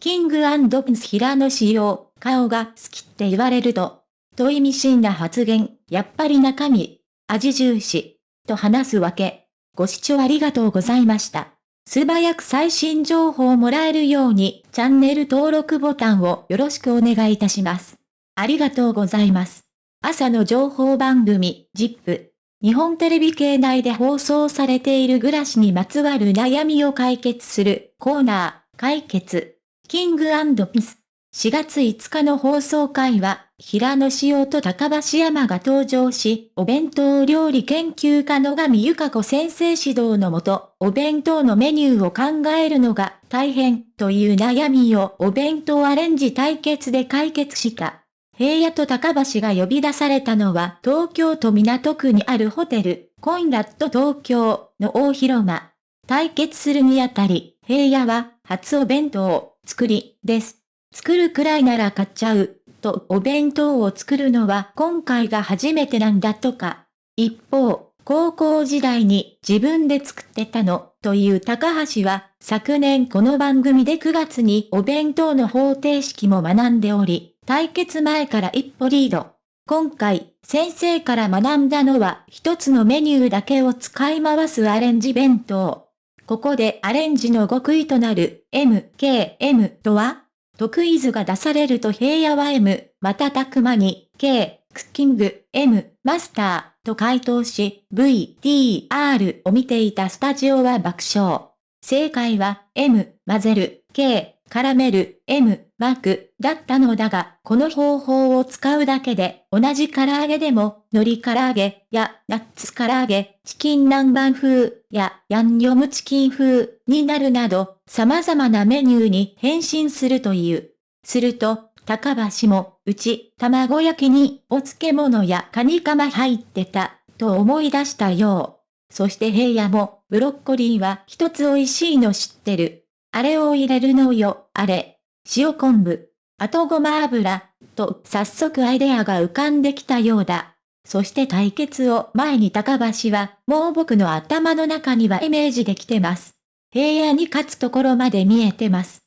キングピンス平野仕様、顔が好きって言われると、と意味深な発言、やっぱり中身、味重視、と話すわけ。ご視聴ありがとうございました。素早く最新情報をもらえるように、チャンネル登録ボタンをよろしくお願いいたします。ありがとうございます。朝の情報番組、ジップ。日本テレビ系内で放送されている暮らしにまつわる悩みを解決するコーナー、解決。キングピス。4月5日の放送会は、平野紫耀と高橋山が登場し、お弁当料理研究家の上ゆか子先生指導のもと、お弁当のメニューを考えるのが大変という悩みをお弁当アレンジ対決で解決した。平野と高橋が呼び出されたのは東京都港区にあるホテル、コインラット東京の大広間。対決するにあたり、平野は初お弁当作りです。作るくらいなら買っちゃう、とお弁当を作るのは今回が初めてなんだとか。一方、高校時代に自分で作ってたの、という高橋は、昨年この番組で9月にお弁当の方程式も学んでおり、対決前から一歩リード。今回、先生から学んだのは一つのメニューだけを使い回すアレンジ弁当。ここでアレンジの極意となる MKM とは得意図が出されると平野は M、またたく間に K、クッキング、M、マスターと回答し、V、T、R を見ていたスタジオは爆笑。正解は M、混ぜる、K、絡める、M、マーク、だったのだが、この方法を使うだけで、同じ唐揚げでも、海苔唐揚げやナッツ唐揚げ、チキン南蛮風やヤンニョムチキン風になるなど、様々なメニューに変身するという。すると、高橋も、うち、卵焼きにお漬物やカニカマ入ってた、と思い出したよう。そして平野も、ブロッコリーは一つ美味しいの知ってる。あれを入れるのよ、あれ。塩昆布。あとごま油。と、早速アイデアが浮かんできたようだ。そして対決を前に高橋は、もう僕の頭の中にはイメージできてます。平野に勝つところまで見えてます。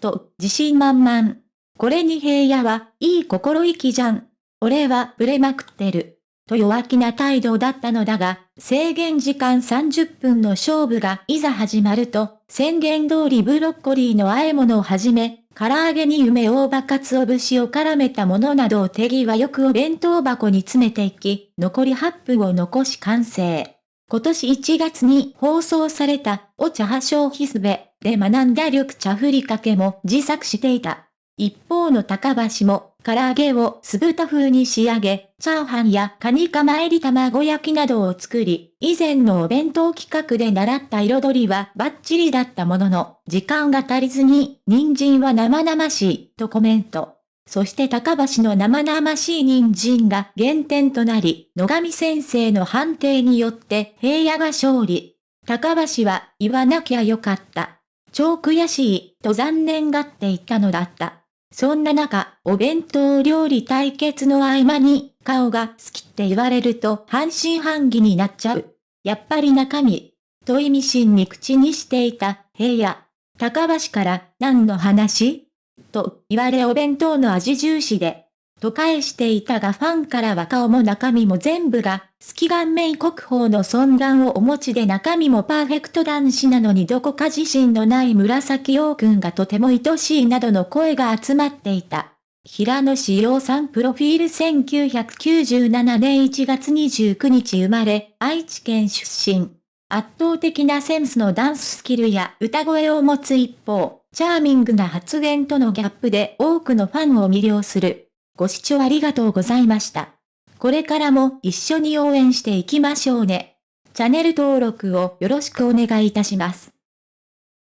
と、自信満々。これに平野は、いい心意気じゃん。俺はブレまくってる。と弱気な態度だったのだが、制限時間30分の勝負がいざ始まると、宣言通りブロッコリーの和え物をはじめ、唐揚げに梅大葉かつお節を絡めたものなどを手際よくお弁当箱に詰めていき、残り8分を残し完成。今年1月に放送された、お茶葉消費すべで学んだ緑茶ふりかけも自作していた。一方の高橋も、唐揚げを酢豚風に仕上げ、チャーハンやカニカマ入り卵焼きなどを作り、以前のお弁当企画で習った彩りはバッチリだったものの、時間が足りずに、人参は生々しい、とコメント。そして高橋の生々しい人参が減点となり、野上先生の判定によって平野が勝利。高橋は言わなきゃよかった。超悔しい、と残念がっていたのだった。そんな中、お弁当料理対決の合間に、顔が好きって言われると半信半疑になっちゃう。やっぱり中身、と意味深に口にしていた平野。高橋から何の話？と言われお弁当の味重視でと返していたがファンからは顔も中身も全部が、好き顔面国宝の尊顔をお持ちで中身もパーフェクト男子なのにどこか自信のない紫陽君がとても愛しいなどの声が集まっていた。平野志陽さんプロフィール1997年1月29日生まれ、愛知県出身。圧倒的なセンスのダンススキルや歌声を持つ一方、チャーミングな発言とのギャップで多くのファンを魅了する。ご視聴ありがとうございました。これからも一緒に応援していきましょうね。チャンネル登録をよろしくお願いいたします。